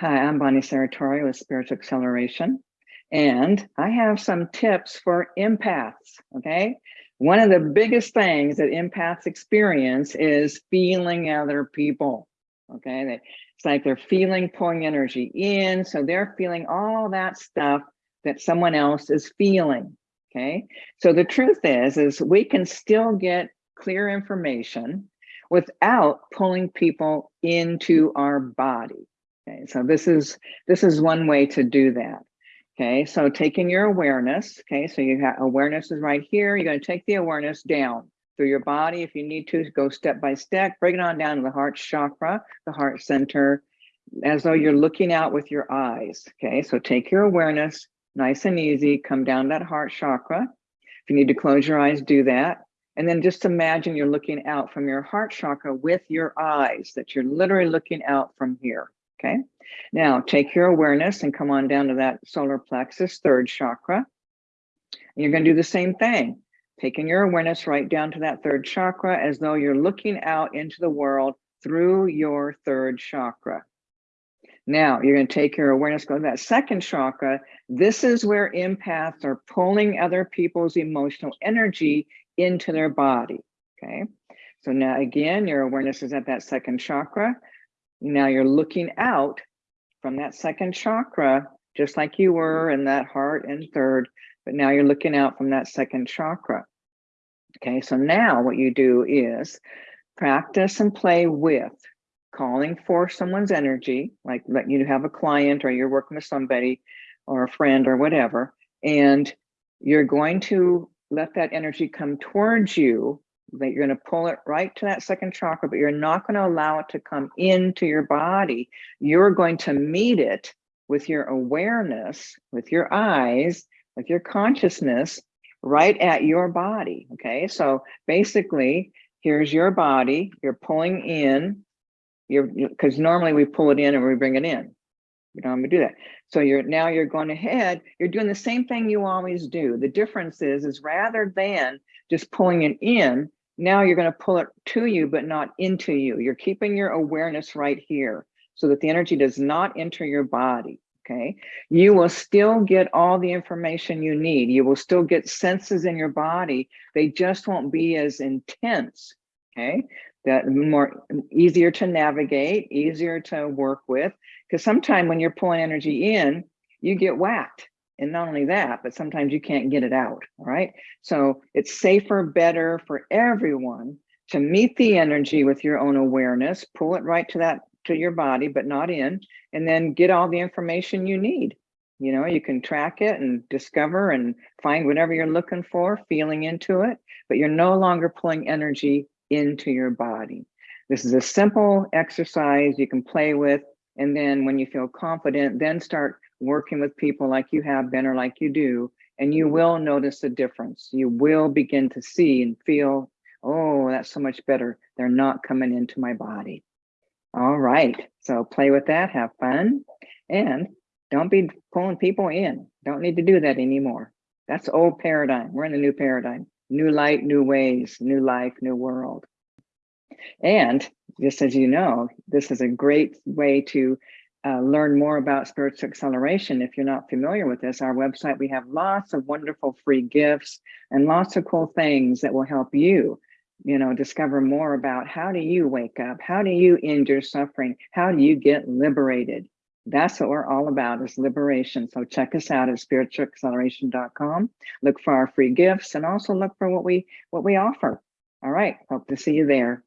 Hi, I'm Bonnie Saratorio with Spiritual Acceleration, and I have some tips for empaths, okay? One of the biggest things that empaths experience is feeling other people, okay? It's like they're feeling pulling energy in, so they're feeling all that stuff that someone else is feeling, okay? So the truth is, is we can still get clear information without pulling people into our body, Okay, so this is this is one way to do that. Okay, so taking your awareness, okay, so you have awareness is right here. You're going to take the awareness down through your body. If you need to, go step by step, bring it on down to the heart chakra, the heart center, as though you're looking out with your eyes. Okay, so take your awareness nice and easy, come down that heart chakra. If you need to close your eyes, do that. And then just imagine you're looking out from your heart chakra with your eyes, that you're literally looking out from here. Okay, now take your awareness and come on down to that solar plexus, third chakra. And you're going to do the same thing, taking your awareness right down to that third chakra as though you're looking out into the world through your third chakra. Now you're going to take your awareness, go to that second chakra. This is where empaths are pulling other people's emotional energy into their body. Okay. So now again, your awareness is at that second chakra. Now you're looking out from that second chakra, just like you were in that heart and third, but now you're looking out from that second chakra. Okay, so now what you do is practice and play with calling for someone's energy, like let you have a client or you're working with somebody or a friend or whatever, and you're going to let that energy come towards you that you're going to pull it right to that second chakra, but you're not going to allow it to come into your body. You're going to meet it with your awareness, with your eyes, with your consciousness right at your body. Okay, so basically, here's your body, you're pulling in, you're because normally we pull it in and we bring it in. You don't have to do that. So you're now you're going ahead, you're doing the same thing you always do. The difference is, is rather than just pulling it in, now you're going to pull it to you, but not into you. You're keeping your awareness right here so that the energy does not enter your body. Okay. You will still get all the information you need. You will still get senses in your body. They just won't be as intense. Okay. That more easier to navigate, easier to work with. Because sometimes when you're pulling energy in, you get whacked and not only that, but sometimes you can't get it out, right? So it's safer, better for everyone to meet the energy with your own awareness, pull it right to that, to your body, but not in, and then get all the information you need. You know, you can track it and discover and find whatever you're looking for, feeling into it, but you're no longer pulling energy into your body. This is a simple exercise you can play with. And then when you feel confident, then start working with people like you have been or like you do, and you mm-hmm. will notice a difference. You will begin to see and feel, oh, that's so much better. They're not coming into my body. All right, so play with that, have fun, and don't be pulling people in. Don't need to do that anymore. That's old paradigm. We're in the new paradigm. New light, new ways, new life, new world. And just as you know, this is a great way to uh, learn more about spiritual acceleration, if you're not familiar with this, our website, we have lots of wonderful free gifts and lots of cool things that will help you, you know, discover more about how do you wake up? How do you end your suffering? How do you get liberated? That's what we're all about is liberation. So check us out at spiritualacceleration.com. Look for our free gifts and also look for what we what we offer. All right, hope to see you there.